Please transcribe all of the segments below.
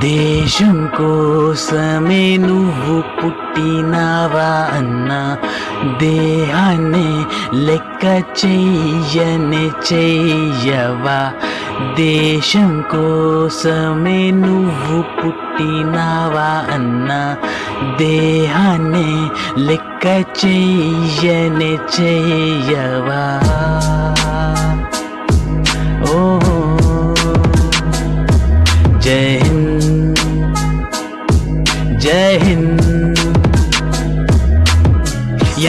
దేశం కోసమే నువ్వు పుట్టినావా అన్న దేహాన్ని లెక్క చెయ్యని చెయ్యవా? దేశం కోసమే నువ్వు పుట్టినావా అన్న దేహాన్ని లెక్క చెయ్యని చెయ్యవా?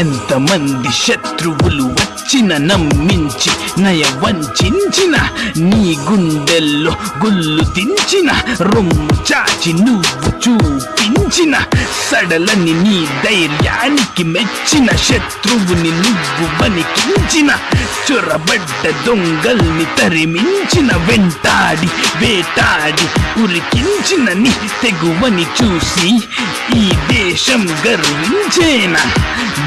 ఎంతమంది శత్రువులు వచ్చిన నమ్మించి నయ వంచిన నీ గుండెల్లో గుల్లు తించిన రొమ్ము చాచి నువ్వు చూపించిన సడలని నీ ధైర్యానికి మెచ్చిన శత్రువుని నువ్వు వణికించిన చొరబడ్డ దొంగల్ని తరిమించిన వెంటాడి వేటాడి ఉరికించిన నీ తెగువని చూసి ఈ దేశం గర్వించేనా?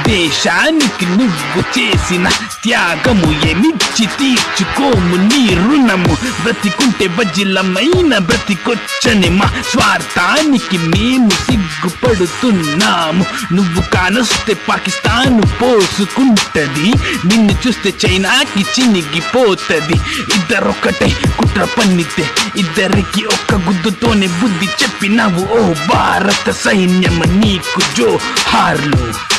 దేశానికి నువ్వు చేసిన త్యాగము ఏమిచ్చి తీర్చుకోము నీ రుణము. బ్రతికుంటే బజిలమైన బ్రతికొచ్చని మా స్వార్థానికి మేము సిగ్గుపడుతున్నాము. నువ్వు కానొస్తే పాకిస్తాన్ పోసుకుంటది. నిన్ను చూస్తే చైనాకి చినిగిపోతది. ఇద్దరొక్కటే కుట్ర పన్నితే ఇద్దరికి ఒక్క గుద్దుతోనే బుద్ధి చెప్పినావు. ఓ భారత సైన్యం నీకు జో హార్లు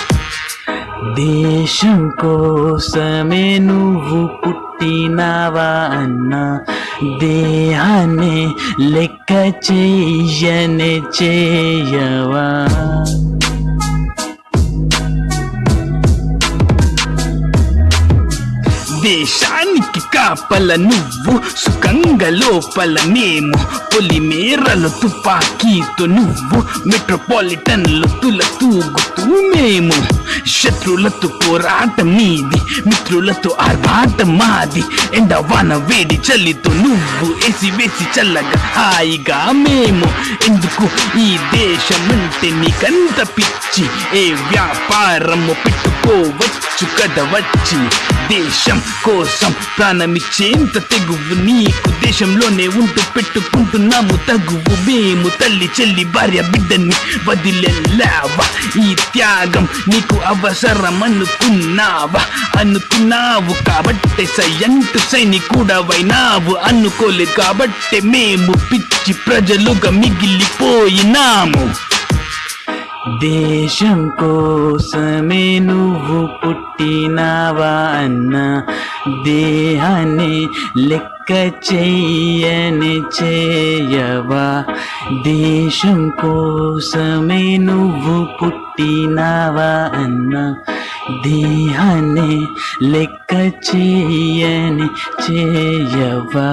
దేశం కోసమే నువ్వు పుట్టినావా అన్న దేహాన్ని లెక్క చెయ్యని చేయవా? దేశానికి కాపల నువ్వు సుఖంగా లోపల మేము. పొలిమేరలు తుపాకీతో నువ్వు మెట్రోపాలిటన్లు తుల తూగుతూ మేము. శత్రులతో పోరాటం నీది మిత్రులతో ఆర్భాటం మాది. ఎండ వాన వేడి చలితో నువ్వు ఎసి వేసి చల్లగా హాయిగా మేము ఈ దేశం అంటే నీకంత పిచ్చి. ఏ వ్యాపారము పెట్టుకోవచ్చు కదవచ్చి దేశం కోసం ప్రాణమిచ్చేంత తెగువు నీకు. దేశంలోనే ఉంటూ పెట్టుకుంటున్నాము తగువు. మేము తల్లి చెల్లి భార్య బిడ్డని వదిలేలావా? ఈ త్యాగం నీకు అవసరం అనుకున్నావా అనుకున్నావు కాబట్టి కాబట్టే సయ్యంటు సైనికుడవైనావు. అనుకోలేదు కాబట్టి మేము పిచ్చి ప్రజలుగా మిగిలిపోయినాము దేశం కోసమే నువ్వు పుట్టినావా అన్న దేహాన్ని లెక్క చెయ్యని చేయవా? దేశం కోసమే నువ్వు పుట్టినావా అన్న దేహాన్ని లెక్క చెయ్యని చేయవా?